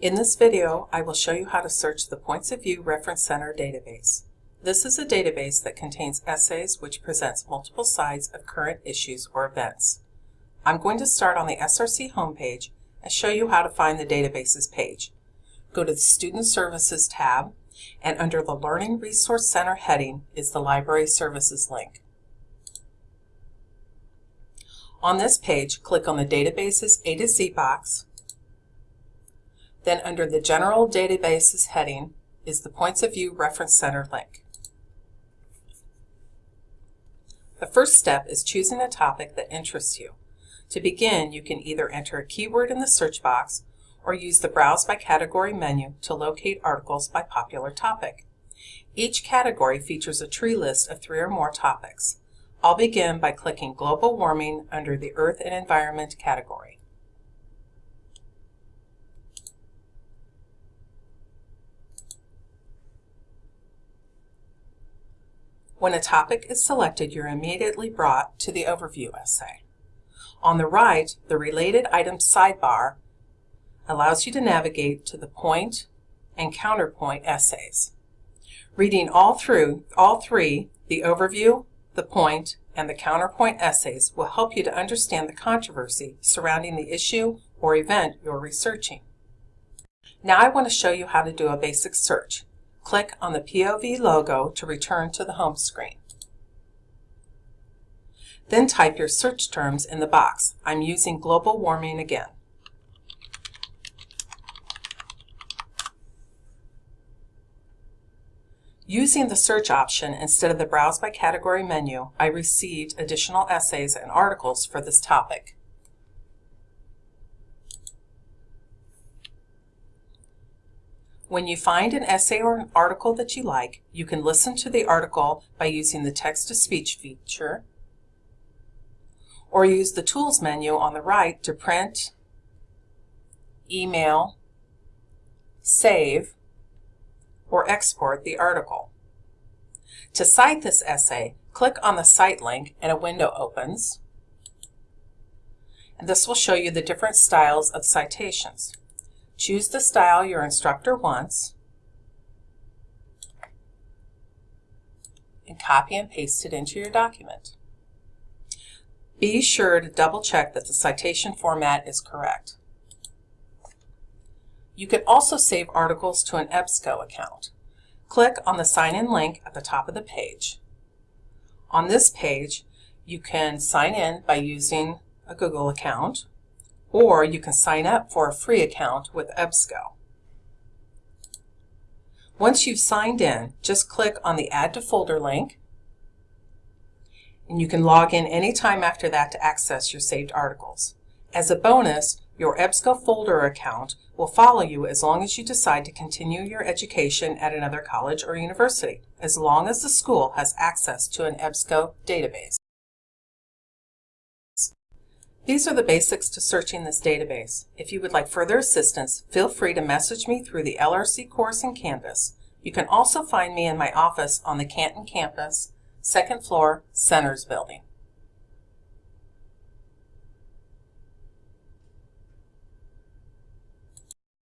In this video, I will show you how to search the Points of View Reference Center database. This is a database that contains essays which presents multiple sides of current issues or events. I'm going to start on the SRC homepage and show you how to find the databases page. Go to the Student Services tab, and under the Learning Resource Center heading is the Library Services link. On this page, click on the Databases A to Z box, then under the General Databases heading is the Points of View Reference Center link. The first step is choosing a topic that interests you. To begin, you can either enter a keyword in the search box or use the Browse by Category menu to locate articles by popular topic. Each category features a tree list of three or more topics. I'll begin by clicking Global Warming under the Earth and Environment category. When a topic is selected, you're immediately brought to the overview essay. On the right, the Related Items sidebar allows you to navigate to the point and counterpoint essays. Reading all through all three, the overview, the point, and the counterpoint essays will help you to understand the controversy surrounding the issue or event you're researching. Now I want to show you how to do a basic search. Click on the POV logo to return to the home screen. Then type your search terms in the box. I'm using global warming again. Using the search option instead of the Browse by Category menu, I received additional essays and articles for this topic. When you find an essay or an article that you like, you can listen to the article by using the text-to-speech feature, or use the Tools menu on the right to print, email, save, or export the article. To cite this essay, click on the Cite link and a window opens. And this will show you the different styles of citations. Choose the style your instructor wants and copy and paste it into your document. Be sure to double check that the citation format is correct. You can also save articles to an EBSCO account. Click on the sign in link at the top of the page. On this page, you can sign in by using a Google account or you can sign up for a free account with EBSCO. Once you've signed in, just click on the Add to Folder link, and you can log in anytime after that to access your saved articles. As a bonus, your EBSCO folder account will follow you as long as you decide to continue your education at another college or university, as long as the school has access to an EBSCO database. These are the basics to searching this database. If you would like further assistance, feel free to message me through the LRC course in Canvas. You can also find me in my office on the Canton campus, second floor, Centers Building.